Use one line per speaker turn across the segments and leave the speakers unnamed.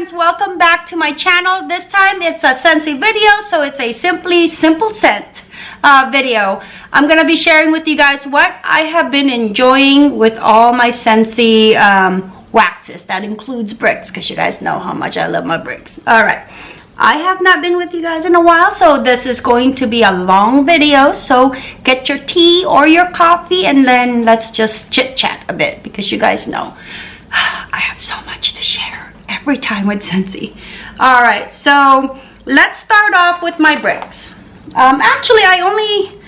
friends welcome back to my channel. This time it's a Scentsy video so it's a simply simple scent uh, video. I'm gonna be sharing with you guys what I have been enjoying with all my Scentsy um, waxes. That includes bricks because you guys know how much I love my bricks. All right. I have not been with you guys in a while so this is going to be a long video so get your tea or your coffee and then let's just chit chat a bit because you guys know I have so much to share every time with Scentsy. All right, so let's start off with my bricks. Um, actually, I only,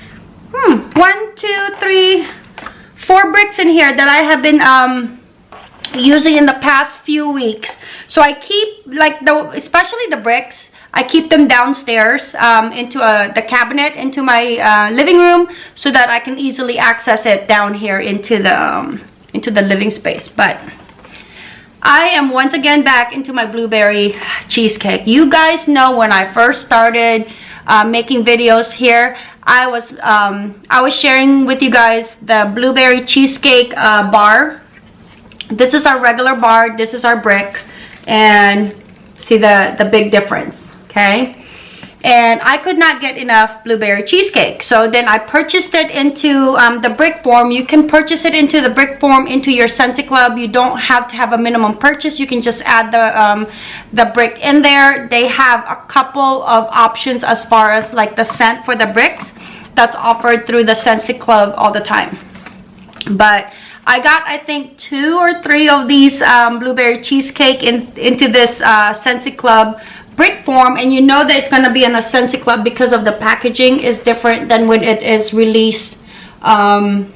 hmm, one, two, three, four bricks in here that I have been um, using in the past few weeks. So I keep, like, the especially the bricks, I keep them downstairs um, into a, the cabinet, into my uh, living room, so that I can easily access it down here into the, um, into the living space. But I am once again back into my blueberry cheesecake. You guys know when I first started uh, making videos here, I was um, I was sharing with you guys the blueberry cheesecake uh, bar. This is our regular bar. This is our brick, and see the the big difference. Okay, and I could not get enough blueberry cheesecake. So then I purchased it into um, the brick form. You can purchase it into the brick form into your Scentsy Club. You don't have to have a minimum purchase. You can just add the, um, the brick in there. They have a couple of options as far as like the scent for the bricks that's offered through the Scentsy Club all the time. But I got, I think, two or three of these um, blueberry cheesecake in, into this uh, Scentsy Club brick form and you know that it's going to be an Scentsy Club because of the packaging is different than when it is released um,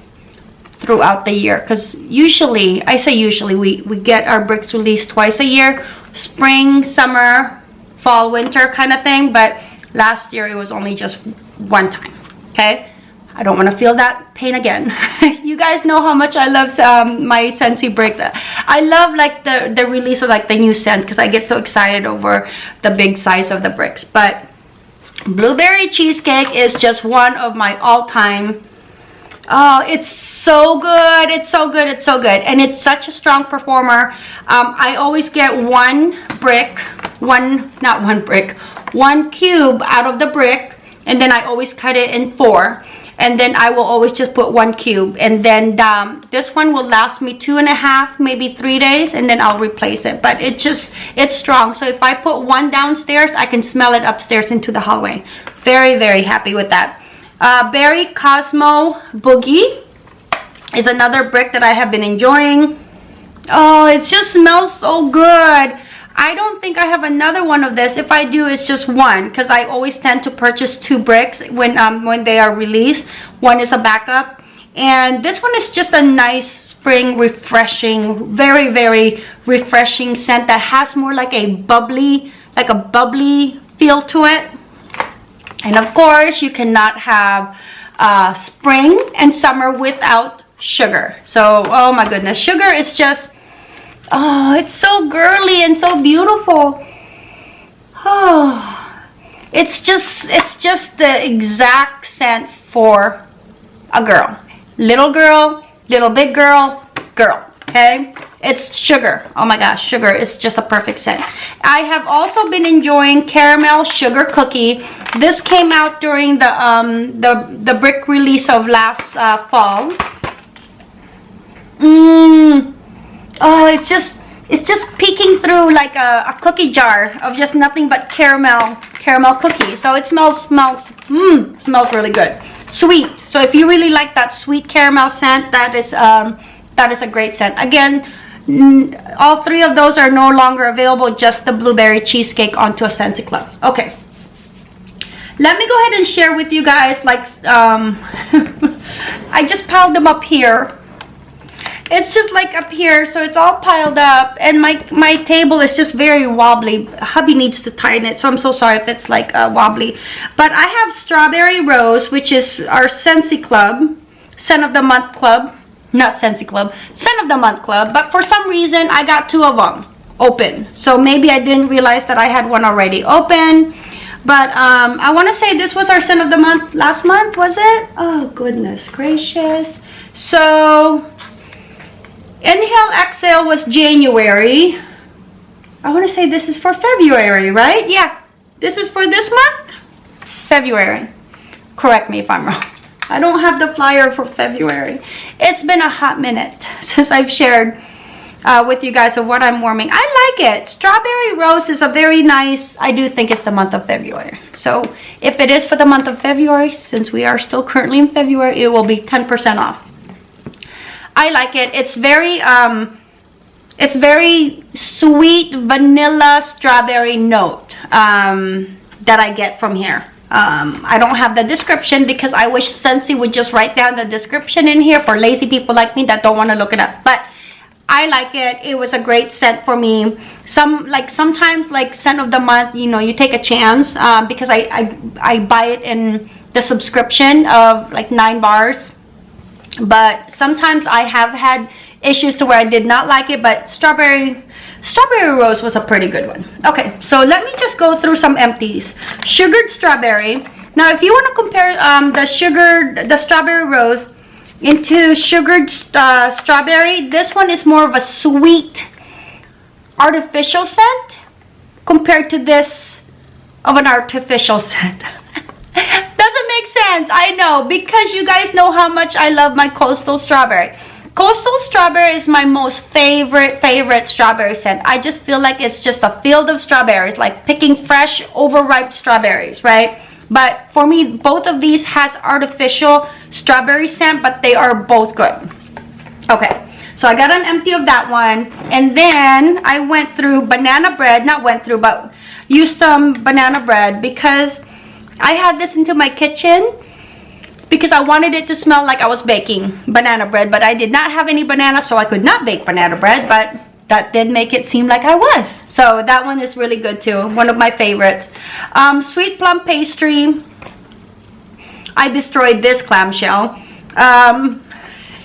throughout the year. Because usually I say usually we we get our bricks released twice a year spring summer fall winter kind of thing but last year it was only just one time okay I don't want to feel that pain again. you guys know how much I love um, my Scentsy brick. I love like the, the release of like the new scents because I get so excited over the big size of the bricks. But blueberry cheesecake is just one of my all-time Oh, it's so good. It's so good. It's so good. And it's such a strong performer. Um, I always get one brick, one, not one brick, one cube out of the brick. And then I always cut it in four and then I will always just put one cube. And then um, this one will last me two and a half maybe three days and then I'll replace it. But it just it's strong. So if I put one downstairs I can smell it upstairs into the hallway. Very very happy with that. Uh, Berry Cosmo Boogie is another brick that I have been enjoying. Oh it just smells so good I don't think I have another one of this. If I do, it's just one because I always tend to purchase two bricks when um, when they are released. One is a backup. And this one is just a nice spring refreshing, very, very refreshing scent that has more like a bubbly, like a bubbly feel to it. And of course, you cannot have uh, spring and summer without sugar. So, oh my goodness, sugar is just Oh, it's so girly and so beautiful. Oh, it's just, it's just the exact scent for a girl. Little girl, little big girl, girl, okay? It's sugar. Oh my gosh, sugar is just a perfect scent. I have also been enjoying caramel sugar cookie. This came out during the um the the brick release of last uh, fall. Mmm oh it's just it's just peeking through like a, a, cookie jar of just nothing but caramel caramel cookie. So it smells smells mmm smells really good. Sweet. So if you really like that sweet caramel scent that is um that is a great scent. Again all three of those are no longer available just the blueberry cheesecake onto a Scentsy Club okay. Let me go ahead and share with you guys like um I just piled them up here it's just like up here so it's all piled up and my my table is just very wobbly. Hubby needs to tighten it so i'm so sorry if it's like uh, wobbly. But i have strawberry rose which is our Scentsy club scent of the month club not Scentsy club scent of the month club but for some reason i got two of them open. So maybe i didn't realize that i had one already open but um, i want to say this was our scent of the month last month was it? Oh goodness gracious. So Inhale, exhale was January. I want to say this is for February, right? Yeah, this is for this month? February. Correct me if I'm wrong. I don't have the flyer for February. It's been a hot minute since I've shared uh, with you guys of what I'm warming. I like it. Strawberry Rose is a very nice, I do think it's the month of February. So if it is for the month of February, since we are still currently in February, it will be 10% off. I like it. It's very, um, it's very sweet vanilla strawberry note um, that I get from here. Um, I don't have the description because I wish Scentsy would just write down the description in here for lazy people like me that don't want to look it up. But I like it. It was a great scent for me. Some like sometimes like scent of the month, you know, you take a chance um, because I, I I buy it in the subscription of like nine bars. But sometimes I have had issues to where I did not like it. But strawberry Strawberry Rose was a pretty good one. Okay, so let me just go through some empties. Sugared Strawberry. Now, if you want to compare um, the sugared, the Strawberry Rose into sugared uh, strawberry, this one is more of a sweet artificial scent compared to this of an artificial scent. I know, because you guys know how much I love my coastal strawberry. Coastal strawberry is my most favorite, favorite strawberry scent. I just feel like it's just a field of strawberries, like picking fresh, overripe strawberries, right? But for me, both of these has artificial strawberry scent, but they are both good. Okay, so I got an empty of that one. And then I went through banana bread, not went through, but used some banana bread because I had this into my kitchen because I wanted it to smell like I was baking banana bread, but I did not have any banana, so I could not bake banana bread, but that did make it seem like I was. So that one is really good too, one of my favorites. Um, sweet plum pastry, I destroyed this clamshell um,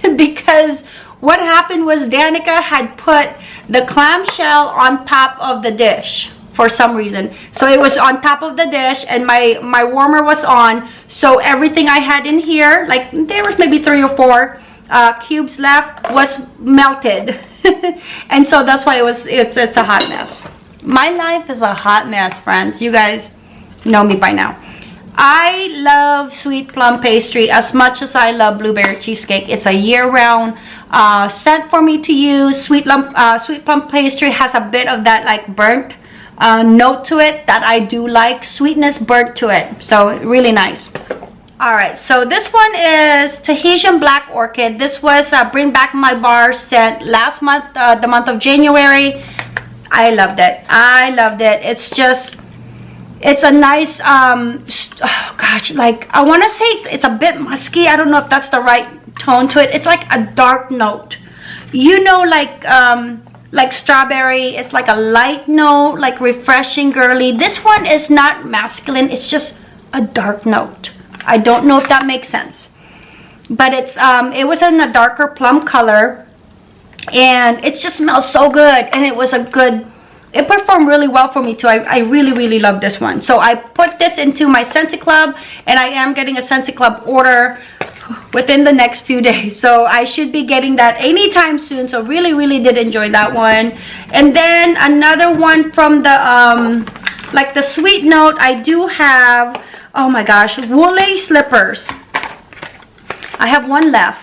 because what happened was Danica had put the clamshell on top of the dish for some reason. So it was on top of the dish and my my warmer was on. So everything i had in here like there was maybe three or four uh, cubes left was melted. And so that's why it was it's it's a hot mess. My life is a hot mess friends. You guys know me by now. I love sweet plum pastry as much as I love blueberry cheesecake. It's a year-round uh, scent for me to use. Sweet, lump, uh, sweet plum pastry has a bit of that like burnt uh, note to it that I do like. Sweetness burnt to it. So really nice. Alright, so this one is Tahitian Black Orchid. This was uh, Bring Back My Bar scent last month, uh, the month of January. I loved it. I loved it. It's just, it's a nice, um, oh gosh, like, I want to say it's a bit musky. I don't know if that's the right tone to it. It's like a dark note. You know, like, um, like strawberry it's like a light note like refreshing girly. This one is not masculine it's just a dark note. I don't know if that makes sense. But it's um it was in a darker plum color and it just smells so good and it was a good it performed really well for me too. I, I really really love this one. So I put this into my Scentsy Club and I am getting a Scentsy Club order within the next few days so i should be getting that anytime soon so really really did enjoy that one and then another one from the um like the sweet note i do have oh my gosh woolly slippers i have one left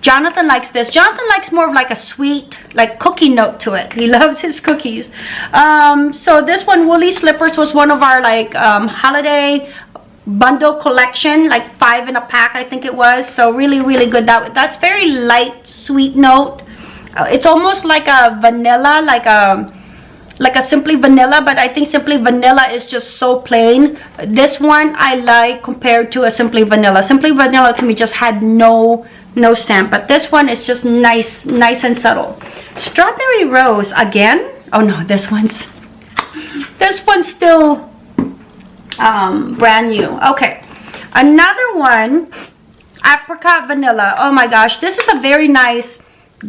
Jonathan likes this. Jonathan likes more of like a sweet, like cookie note to it. He loves his cookies. Um, so this one, Woolly Slippers, was one of our like um, holiday bundle collection like five in a pack i think it was. So really really good. That that's very light sweet note. Uh, it's almost like a vanilla like a like a simply vanilla but i think simply vanilla is just so plain. This one i like compared to a simply vanilla. Simply vanilla to me just had no no stamp but this one is just nice nice and subtle. Strawberry rose again? Oh no this one's this one's still um, brand new. Okay, another one, apricot vanilla. Oh my gosh, this is a very nice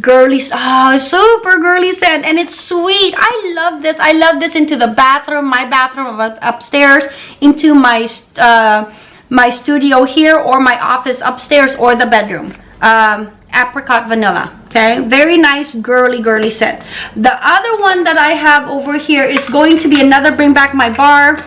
girly, oh, super girly scent, and it's sweet. I love this. I love this into the bathroom, my bathroom upstairs, into my uh, my studio here, or my office upstairs, or the bedroom. um, apricot vanilla okay very nice girly girly scent the other one that i have over here is going to be another bring back my bar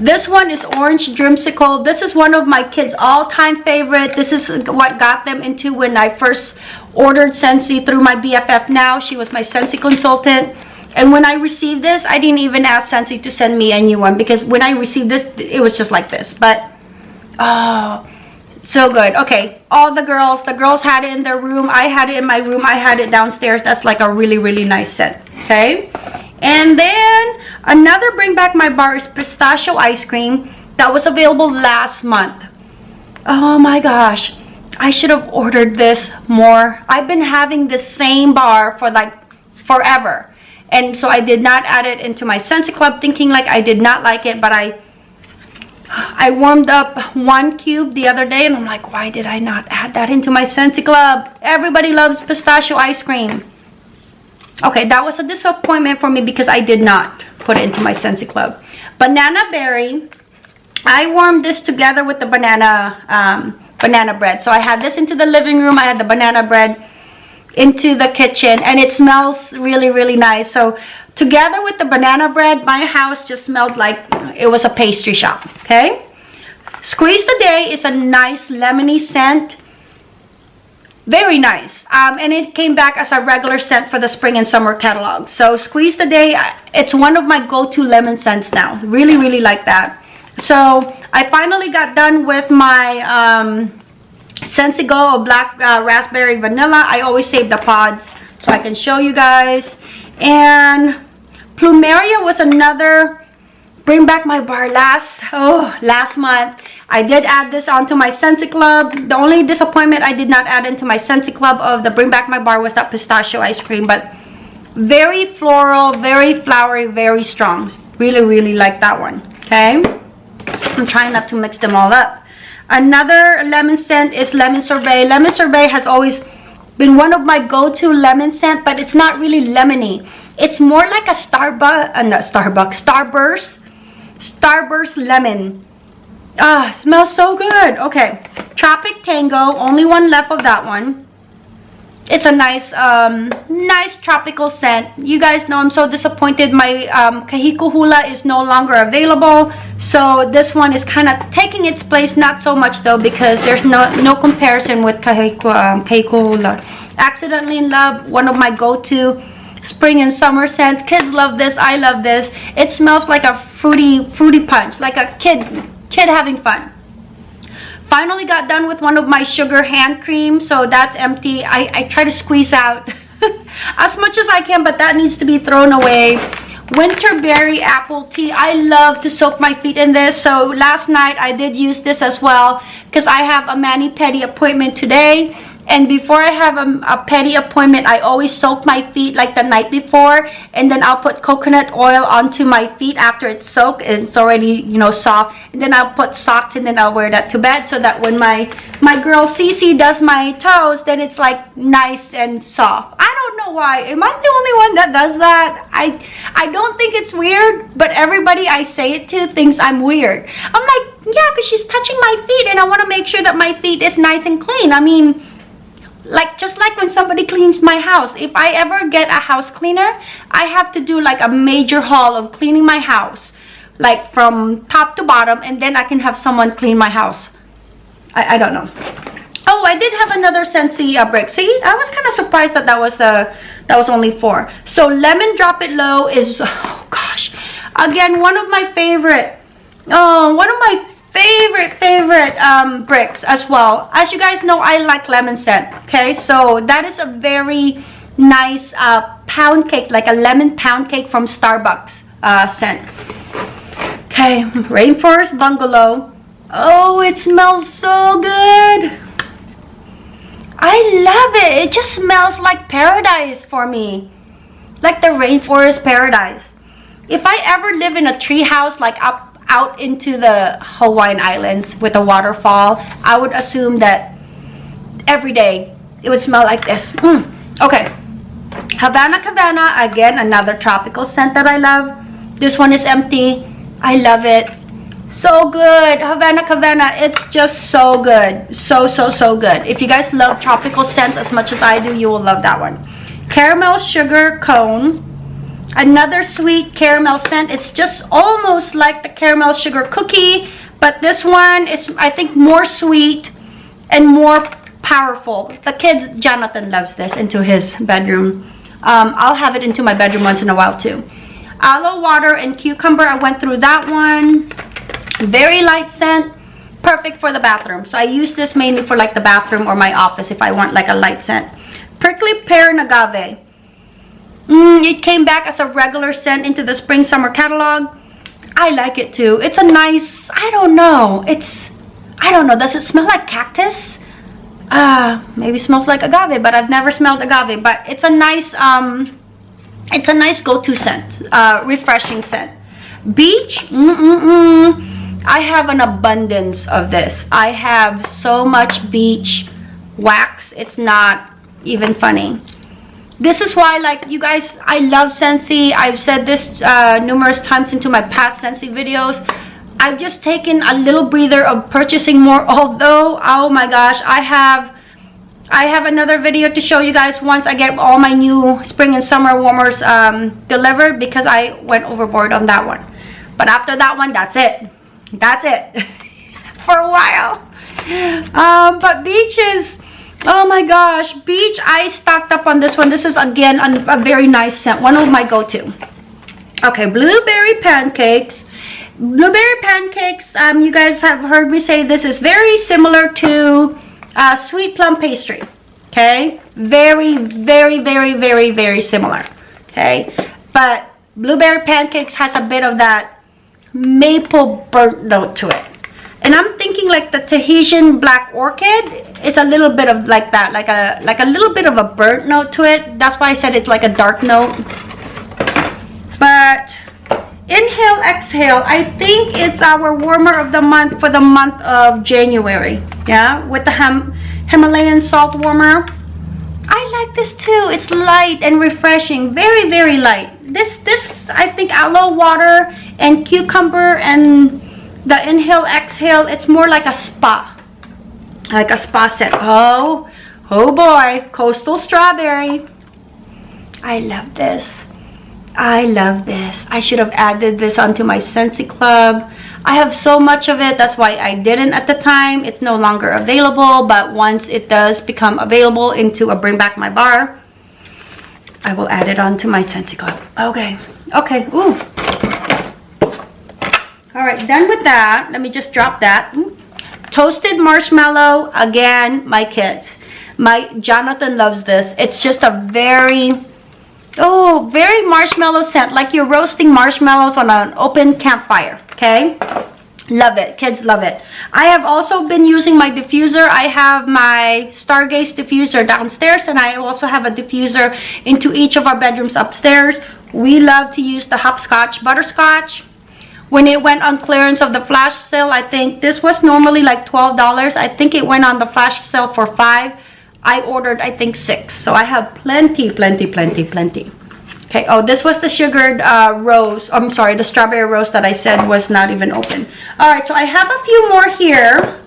this one is orange dreamsicle. This is one of my kids all-time favorite. This is what got them into when i first ordered Scentsy through my bff now. She was my Scentsy consultant. And when i received this i didn't even ask Scentsy to send me a new one because when i received this it was just like this. But oh so good. Okay all the girls the girls had it in their room. I had it in my room. I had it downstairs. That's like a really really nice scent okay and then another bring back my bar is pistachio ice cream that was available last month oh my gosh i should have ordered this more i've been having the same bar for like forever and so i did not add it into my Scentsy club thinking like i did not like it but i I warmed up one cube the other day and I'm like, why did I not add that into my Scentsy Club? Everybody loves pistachio ice cream. Okay, that was a disappointment for me because I did not put it into my Scentsy Club. Banana berry. I warmed this together with the banana um, banana bread. So I had this into the living room. I had the banana bread into the kitchen and it smells really, really nice. So Together with the banana bread, my house just smelled like it was a pastry shop, okay? Squeeze the Day is a nice lemony scent. Very nice. Um, and it came back as a regular scent for the spring and summer catalog. So Squeeze the Day, it's one of my go-to lemon scents now. Really, really like that. So I finally got done with my um, Scentsy Go Black uh, Raspberry Vanilla. I always save the pods so I can show you guys. And Plumeria was another bring back my bar last oh last month. I did add this onto my scentsy club. The only disappointment i did not add into my scentsy club of the bring back my bar was that pistachio ice cream but very floral very flowery very strong. Really really like that one okay? I'm trying not to mix them all up. Another lemon scent is lemon sorbet. Lemon sorbet has always been one of my go-to lemon scent but it's not really lemony. It's more like a Starbucks uh, Starbucks Starburst Starburst lemon. Ah smells so good. Okay Tropic Tango only one left of that one. It's a nice um nice tropical scent. You guys know i'm so disappointed my um kahiko hula is no longer available. So this one is kind of taking its place not so much though because there's no no comparison with kahiko um, kahiko hula. Accidentally in love one of my go-to spring and summer scent. Kids love this. I love this. It smells like a fruity fruity punch like a kid kid having fun. Finally got done with one of my sugar hand cream so that's empty. I i try to squeeze out as much as i can but that needs to be thrown away. Winterberry apple tea. I love to soak my feet in this so last night i did use this as well because i have a mani-pedi appointment today and before I have a, a pedi appointment, I always soak my feet like the night before. And then I'll put coconut oil onto my feet after it's soaked. And it's already, you know, soft. And then I'll put socks and then I'll wear that to bed. So that when my, my girl Cece does my toes, then it's like nice and soft. I don't know why. Am I the only one that does that? I, I don't think it's weird. But everybody I say it to thinks I'm weird. I'm like, yeah, because she's touching my feet. And I want to make sure that my feet is nice and clean. I mean like just like when somebody cleans my house. If i ever get a house cleaner i have to do like a major haul of cleaning my house. Like from top to bottom and then i can have someone clean my house. I, I don't know. Oh i did have another scentsy uh, brick. See i was kind of surprised that that was the that was only four. So lemon drop it low is oh gosh. Again one of my favorite oh one of my favorite favorite um, bricks as well. As you guys know I like lemon scent okay? So that is a very nice uh, pound cake like a lemon pound cake from Starbucks uh, scent. Okay rainforest bungalow. Oh it smells so good. I love it. It just smells like paradise for me. Like the rainforest paradise. If I ever live in a tree house like up out into the Hawaiian Islands with a waterfall, I would assume that every day it would smell like this. Mm. Okay. Havana Cabana, again, another tropical scent that I love. This one is empty. I love it. So good. Havana Havana. It's just so good. So, so, so good. If you guys love tropical scents as much as I do, you will love that one. Caramel sugar cone. Another sweet caramel scent. It's just almost like the caramel sugar cookie. But this one is, I think, more sweet and more powerful. The kids, Jonathan loves this into his bedroom. Um, I'll have it into my bedroom once in a while too. Aloe water and cucumber. I went through that one very light scent perfect for the bathroom so i use this mainly for like the bathroom or my office if i want like a light scent prickly pear and agave mm, it came back as a regular scent into the spring summer catalog i like it too it's a nice i don't know it's i don't know does it smell like cactus uh maybe smells like agave but i've never smelled agave but it's a nice um it's a nice go-to scent uh refreshing scent beach mm -mm -mm. I have an abundance of this. I have so much beach wax. It's not even funny. This is why, like, you guys, I love Scentsy. I've said this uh, numerous times into my past Scentsy videos. I've just taken a little breather of purchasing more, although, oh my gosh, I have... I have another video to show you guys once I get all my new spring and summer warmers um, delivered because I went overboard on that one. But after that one, that's it that's it for a while um, but beaches oh my gosh beach i stocked up on this one. This is again a, very nice scent. One of my go-to. Okay blueberry pancakes. Blueberry pancakes um you guys have heard me say this is very similar to uh, sweet plum pastry. Okay? Very very very very very similar. Okay? But blueberry pancakes has a bit of that maple burnt note to it and i'm thinking like the tahitian black orchid is a little bit of like that like a like a little bit of a burnt note to it that's why i said it's like a dark note but inhale exhale i think it's our warmer of the month for the month of january yeah with the Him himalayan salt warmer I like this too. It's light and refreshing. Very, very light. This, this, I think aloe water and cucumber and the inhale, exhale, it's more like a spa. Like a spa set. Oh, oh boy. Coastal strawberry. I love this. I love this. I should have added this onto my Scentsy Club. I have so much of it. That's why I didn't at the time. It's no longer available. But once it does become available into a Bring Back My Bar, I will add it onto my Scentsy Club. Okay. Okay. Ooh. All right. Done with that. Let me just drop that. Hmm. Toasted marshmallow. Again, my kids. My Jonathan loves this. It's just a very Oh, very marshmallow scent, like you're roasting marshmallows on an open campfire, okay? Love it. Kids love it. I have also been using my diffuser. I have my Stargaze diffuser downstairs and I also have a diffuser into each of our bedrooms upstairs. We love to use the hopscotch butterscotch. When it went on clearance of the flash sale, I think this was normally like $12. I think it went on the flash sale for 5 I ordered, I think, six. So I have plenty, plenty, plenty, plenty. Okay, oh, this was the sugared uh, rose. I'm sorry, the strawberry rose that I said was not even open. All right, so I have a few more here.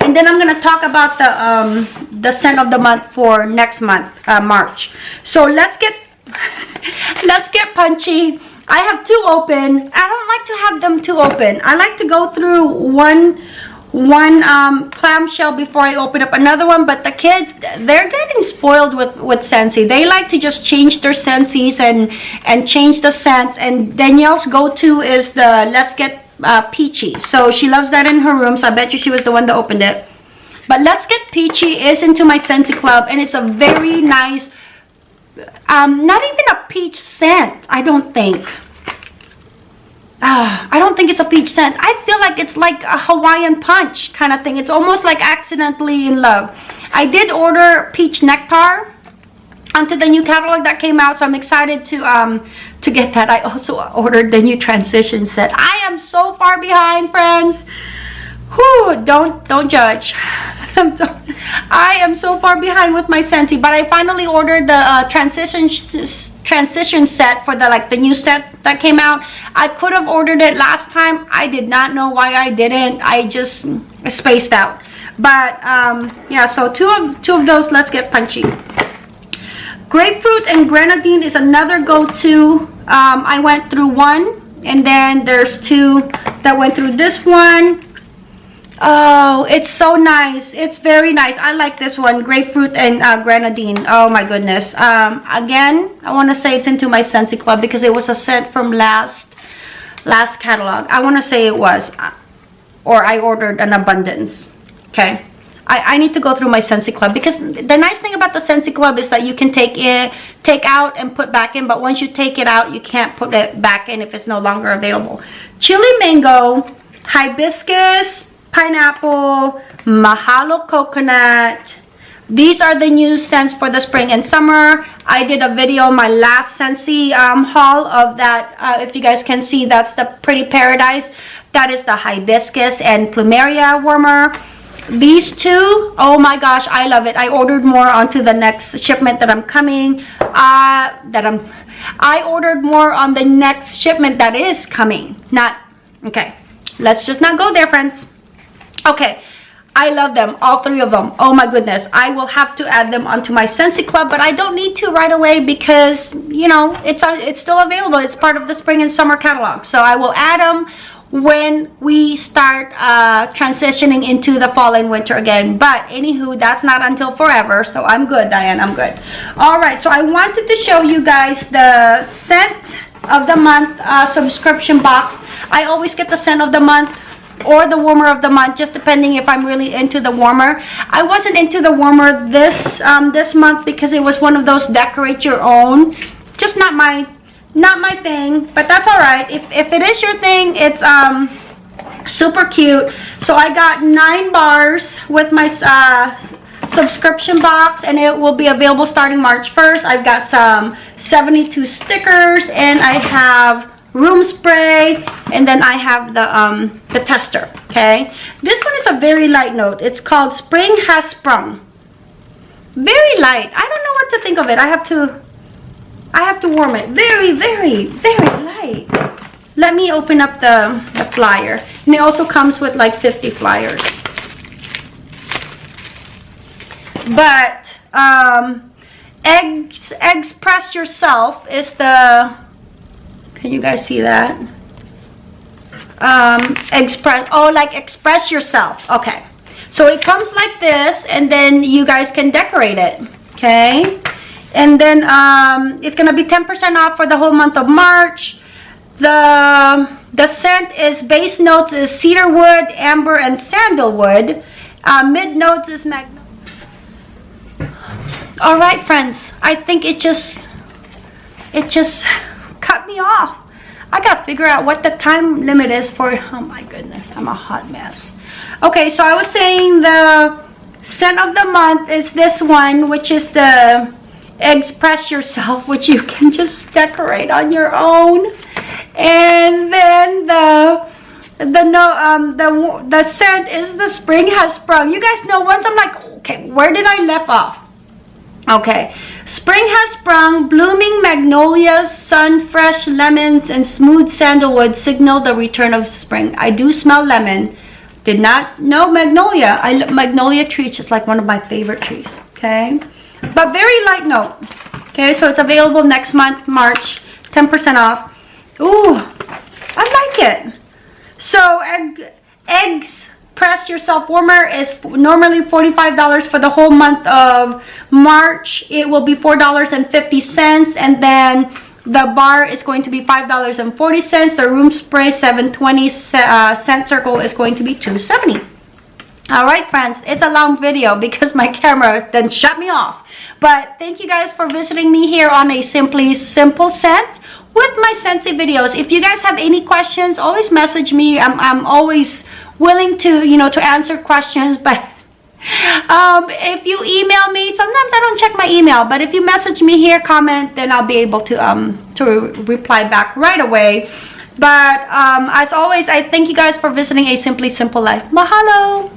And then I'm going to talk about the um, the scent of the month for next month, uh, March. So let's get, let's get punchy. I have two open. I don't like to have them two open. I like to go through one one um, clamshell before I open up another one. But the kids, they're getting spoiled with, with Scentsy. They like to just change their Scentsy's and, and change the scents. And Danielle's go-to is the Let's Get uh, Peachy. So she loves that in her room. So I bet you she was the one that opened it. But Let's Get Peachy is into my Scentsy Club. And it's a very nice, um, not even a peach scent, I don't think uh, I don't think it's a peach scent. I feel like it's like a Hawaiian punch kind of thing. It's almost like accidentally in love. I did order peach nectar onto the new catalog that came out so i'm excited to um to get that i also ordered the new transition set i am so far behind friends Whew, don't don't judge i am so far behind with my Scentsy but i finally ordered the uh, transition transition set for the like the new set that came out. I could have ordered it last time. I did not know why I didn't. I just spaced out. But um, yeah, so two of two of those. Let's get punchy. Grapefruit and grenadine is another go-to. Um, I went through one and then there's two that went through this one Oh, it's so nice. It's very nice. I like this one, grapefruit and uh, grenadine. Oh my goodness. Um, again, I want to say it's into my Scentsy Club because it was a scent from last last catalog. I want to say it was, uh, or I ordered an abundance. Okay. I, I need to go through my Scentsy Club because the nice thing about the Scentsy Club is that you can take it, take out and put back in. But once you take it out, you can't put it back in if it's no longer available. Chili Mango, Hibiscus, pineapple, mahalo coconut. These are the new scents for the spring and summer. I did a video, my last Scentsy um, haul of that. Uh, if you guys can see, that's the Pretty Paradise. That is the hibiscus and plumeria warmer. These two, oh my gosh, I love it. I ordered more onto the next shipment that I'm coming. Uh, that I'm, I ordered more on the next shipment that is coming. Not, okay. Let's just not go there, friends okay I love them, all three of them. Oh my goodness. I will have to add them onto my Scentsy Club, but I don't need to right away because, you know, it's uh, it's still available. It's part of the spring and summer catalog. So I will add them when we start uh, transitioning into the fall and winter again. But anywho, that's not until forever. So I'm good, Diane. I'm good. All right. So I wanted to show you guys the scent of the month uh, subscription box. I always get the scent of the month or the warmer of the month just depending if I'm really into the warmer. I wasn't into the warmer this um, this month because it was one of those decorate your own. Just not my not my thing but that's all right. If, if it is your thing it's um super cute. So I got nine bars with my uh, subscription box and it will be available starting March 1st I've got some 72 stickers and I have room spray and then I have the um the tester okay? This one is a very light note. It's called spring has sprung. Very light. I don't know what to think of it. I have to I have to warm it. Very very very light. Let me open up the, the flyer. And it also comes with like 50 flyers. But um eggs eggs press yourself is the can you guys see that? Um, express, oh, like express yourself. Okay. So it comes like this, and then you guys can decorate it. Okay. And then um, it's going to be 10% off for the whole month of March. The, the scent is base notes is cedarwood, amber, and sandalwood. Uh, mid notes is magnolia. All right, friends. I think it just, it just cut me off. I gotta figure out what the time limit is for, oh my goodness, I'm a hot mess. Okay, so I was saying the scent of the month is this one, which is the Express Yourself, which you can just decorate on your own. And then the the no um the the scent is the spring has sprung. You guys know once I'm like, okay, where did I left off? Okay, spring has sprung, blooming magnolias, sun, fresh lemons, and smooth sandalwood signal the return of spring. I do smell lemon. Did not know magnolia. I Magnolia tree is just like one of my favorite trees. Okay, but very light note. Okay, so it's available next month, March, 10% off. Ooh, I like it. So egg, eggs press yourself warmer is normally $45 for the whole month of March. It will be $4.50 and then the bar is going to be $5.40. The room spray 720 uh, scent circle is going to be 270 all right friends it's a long video because my camera then shut me off but thank you guys for visiting me here on a simply simple scent with my Scentsy videos if you guys have any questions always message me i'm, I'm always willing to, you know, to answer questions, but um, if you email me, sometimes I don't check my email, but if you message me here, comment, then I'll be able to, um, to reply back right away. But um, as always, I thank you guys for visiting A Simply Simple Life. Mahalo!